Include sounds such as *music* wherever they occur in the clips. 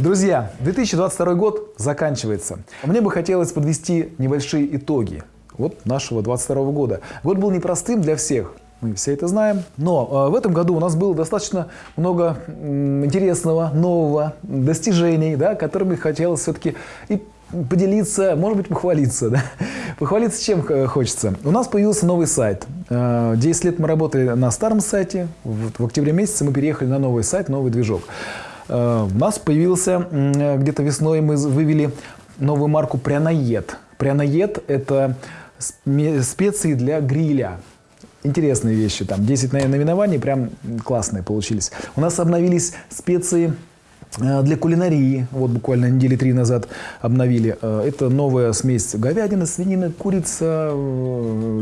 Друзья, 2022 год заканчивается. Мне бы хотелось подвести небольшие итоги вот нашего 2022 года. Год был непростым для всех, мы все это знаем. Но э, в этом году у нас было достаточно много интересного, нового, достижений, да, которыми хотелось все-таки и поделиться, может быть, похвалиться. Да? *laughs* Похвалиться чем э, хочется. У нас появился новый сайт. Э, 10 лет мы работали на старом сайте. В октябре месяце мы переехали на новый сайт, новый движок. Э, У нас появился, где-то весной мы вывели новую марку «Пряноед». «Пряноед» — это специи для гриля. Интересные вещи, там 10 на- наименований, прям классные получились. У нас обновились специи э, для кулинарии, вот буквально недели три назад обновили. Э, Это новая смесь говядины, свинины, курица,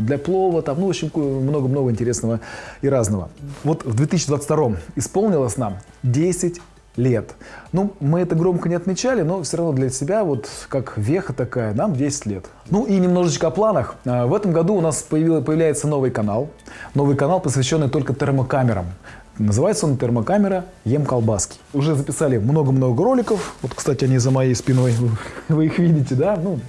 для плова, там, ну, в общем, много-много интересного и разного. Вот в 2022 исполнилось нам 10 лет. Ну, мы это громко не отмечали, но все равно для себя, вот как веха такая, нам 10 лет. Ну и немножечко о планах. А, В этом году у нас появляется новый канал. Новый канал, посвященный только термокамерам. Называется он «Термокамера Ем колбаски». Уже записали много-много роликов. Вот, кстати, они за моей спиной. Вы их видите, да? Ну,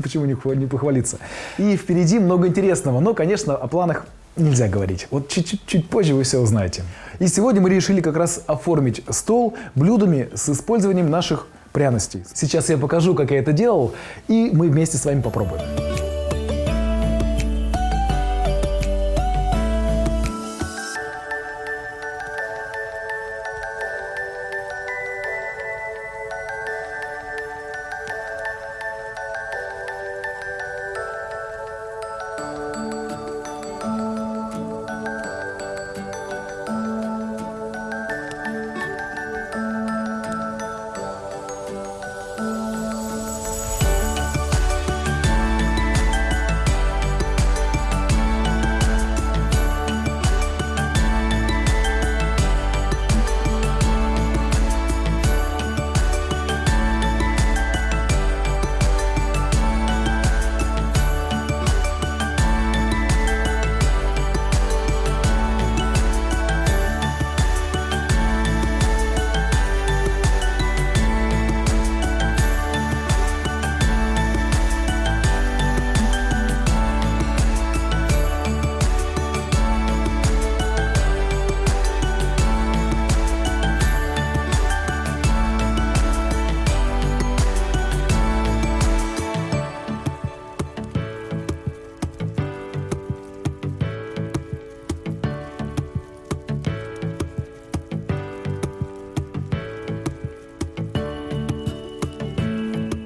почему не похвалиться. И впереди много интересного. Но, конечно, о планах нельзя говорить. Вот чуть-чуть чуть позже вы все узнаете. И сегодня мы решили как раз оформить стол блюдами с использованием наших пряностей. Сейчас я покажу, как я это делал, и мы вместе с вами попробуем.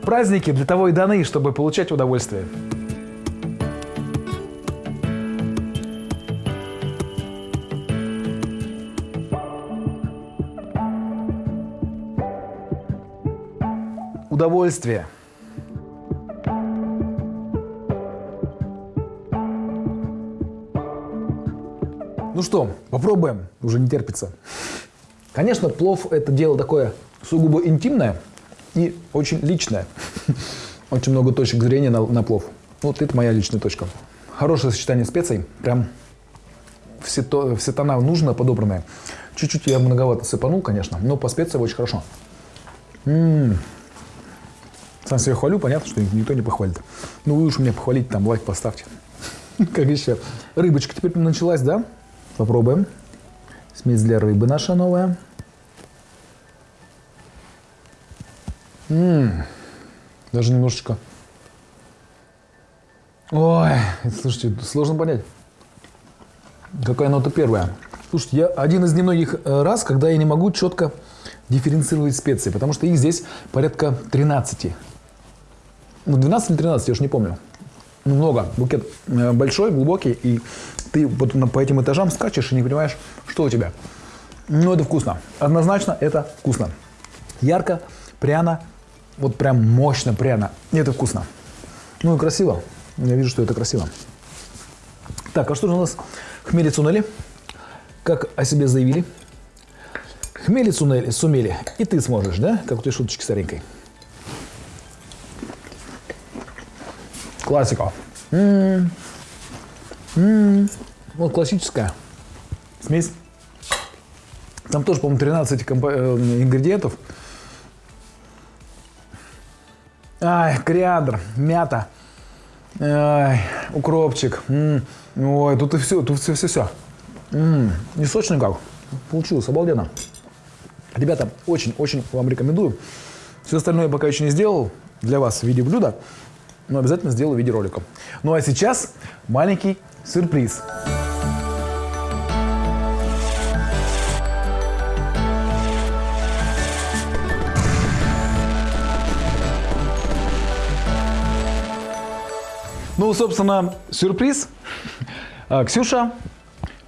Праздники для того и даны, чтобы получать удовольствие. Удовольствие. Ну что, попробуем, уже не терпится. Конечно, плов это дело такое сугубо интимное и очень личное. Очень много точек зрения на, на плов. Вот это моя личная точка. Хорошее сочетание специй, прям все, то, все тона нужно подобранные. Чуть-чуть я многовато сыпанул, конечно, но по специям очень хорошо. М-м. Сам себя хвалю, понятно, что никто не похвалит. Ну вы уж меня похвалите, там лайк поставьте. *laughs* Как еще? Рыбочка теперь началась, да? Попробуем. Смесь для рыбы наша новая. М, Даже немножечко. Ой, слушайте, сложно понять. Какая нота первая? Слушайте, я один из немногих э, раз, когда я не могу четко дифференцировать специи, потому что их здесь порядка 13. Ну, 12 или 13, я уж не помню. Ну, много. Букет э, большой, глубокий, и ты вот по этим этажам скачешь и не понимаешь, что у тебя. Ну, это вкусно. Однозначно это вкусно. Ярко, пряно, вот прям мощно пряно. И это вкусно. Ну и красиво. Я вижу, что это красиво. Так, а что же у нас? Хмели цунели. Как о себе заявили. Хмели цунели, сумели. И ты сможешь, да? Как у той шуточки старенькой. Классика. М-м. М-м. Вот классическая смесь. Там тоже, по-моему, 13 компо- э, ингредиентов. Ай, кориандр, мята, ай, укропчик. М, Ой, тут и все, тут все, все, все. Не сочно как. Получилось, обалденно. Ребята, очень-очень вам рекомендую. Все остальное я пока еще не сделал для вас в виде блюда, но обязательно сделаю в виде ролика. Ну а сейчас маленький сюрприз. Ну, собственно, сюрприз. А, Ксюша,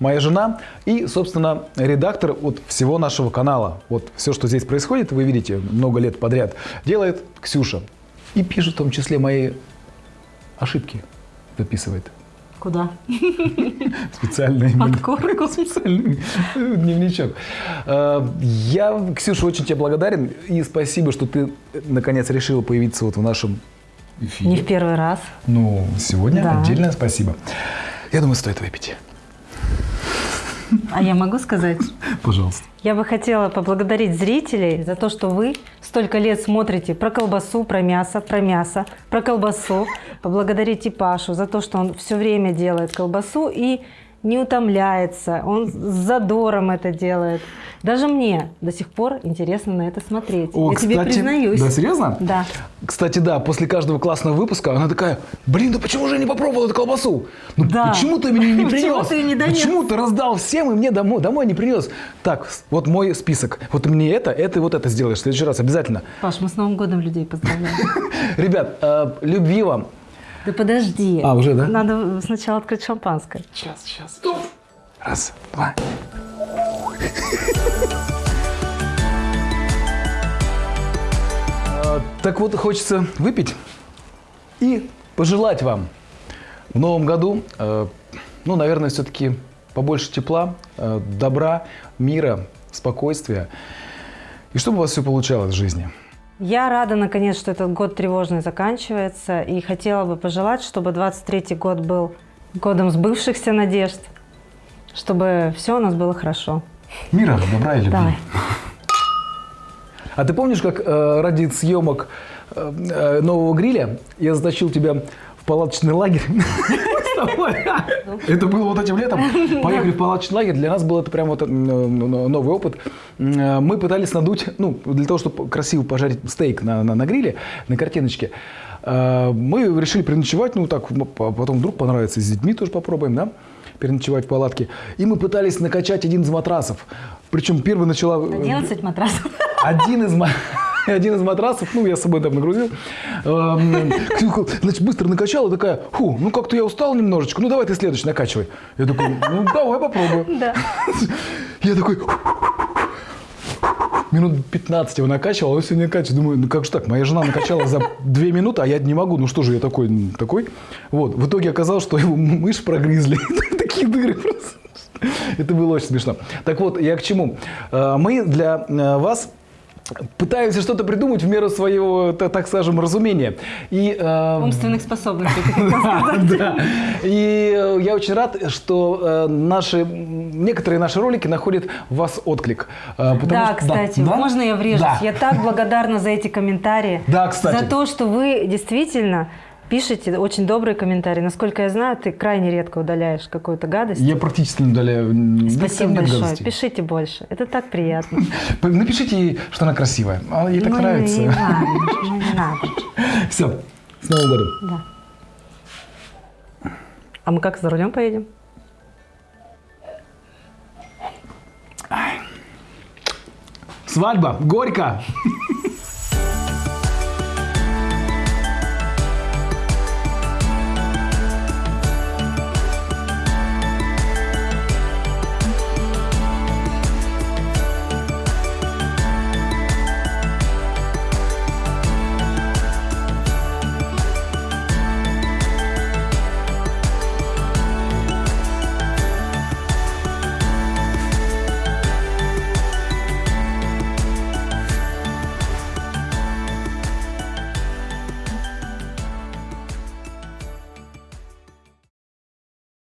моя жена и, собственно, редактор вот всего нашего канала. Вот все, что здесь происходит, вы видите много лет подряд, делает Ксюша. И пишет в том числе мои ошибки, записывает. Куда? *laughs* Специальный Под корку. *laughs* специальный дневничок. А, Я, Ксюша, очень тебе благодарен и спасибо, что ты наконец решила появиться вот в нашем эфире. Не в первый раз. Ну, сегодня Да. отдельное спасибо. Я думаю, стоит выпить. А я могу сказать? *laughs* Пожалуйста. Я бы хотела поблагодарить зрителей за то, что вы столько лет смотрите про колбасу, про мясо, про мясо, про колбасу. Поблагодарить и Пашу за то, что он все время делает колбасу и не утомляется. Он с задором это делает. Даже мне до сих пор интересно на это смотреть. О, я тебе кстати, признаюсь. Да, серьезно? Да. Кстати, да, после каждого классного выпуска она такая, блин, да почему же я не попробовал эту колбасу? Ну Да. почему ты мне не *laughs* принес? Почему ты не донес? Почему ты раздал всем и мне домой, домой не принес? Так, вот мой список. Вот мне это, это и вот это сделаешь в следующий раз обязательно. Паш, мы с Новым годом людей поздравляем. *laughs* Ребят, э, любви вам. Да подожди. А, уже, да? Надо сначала открыть шампанское. Сейчас, сейчас, стоп. Раз, два. *laughs* А, Так вот, хочется выпить и пожелать вам в новом году, э, ну, наверное, все-таки побольше тепла, э, добра, мира, спокойствия. И чтобы у вас все получалось в жизни. Я рада, наконец, что этот год тревожный заканчивается. И хотела бы пожелать, чтобы 23-й год был годом сбывшихся надежд. Чтобы все у нас было хорошо. Мира, добра и любви. Давай. А ты помнишь, как э, ради съемок э, э, нового гриля я затащил тебя в палаточный лагерь? *laughs* Это было вот этим летом. Поехали в палаточный лагерь. Для нас был это прям вот э, новый опыт. М, Мы пытались надуть, ну, для того, чтобы красиво пожарить стейк на, на, на гриле, на картиночке. э, Мы решили переночевать, ну так, потом вдруг понравится, с детьми тоже попробуем, да? переночевать в палатке. И мы пытались накачать один из матрасов. Причем первый начала... э, 11 матрасов. один из, *laughs* ма- *laughs* один из матрасов, ну, я с собой там нагрузил, эм, значит, быстро накачала, такая, фу, ну, как-то я устал немножечко, ну, давай ты следующий накачивай. Я такой, ну, давай попробую. *laughs* Да. *laughs* Я такой, минут 15 его накачивал, а он все не накачивает. Думаю, ну как же так, моя жена накачала за 2 минуты, а я не могу, ну что же я такой, такой. Вот, в итоге оказалось, что его мышь прогрызли. Такие дыры просто. Это было очень смешно. Так вот, я к чему? Э, Мы для э, вас пытаемся что-то придумать в меру своего, та- так скажем, разумения. И э, Умственных способностей. *laughs* да. И э, я очень рад, что э, наши, некоторые наши ролики находят в вас отклик. Э, Да, кстати, можно я врежусь? Я так благодарна за эти комментарии. Да, кстати. За то, что вы действительно пишете очень добрые комментарии. Насколько я знаю, ты крайне редко удаляешь какую-то гадость. Я практически не удаляю. Спасибо большое. гадостей. Пишите больше. Это так приятно. *laughs* Напишите ей, что она красивая. А ей так Ну, нравится. Не надо, не надо. *laughs* Все. С Новым годом. Да. А мы как за рулем поедем? Свадьба. Горько. *laughs*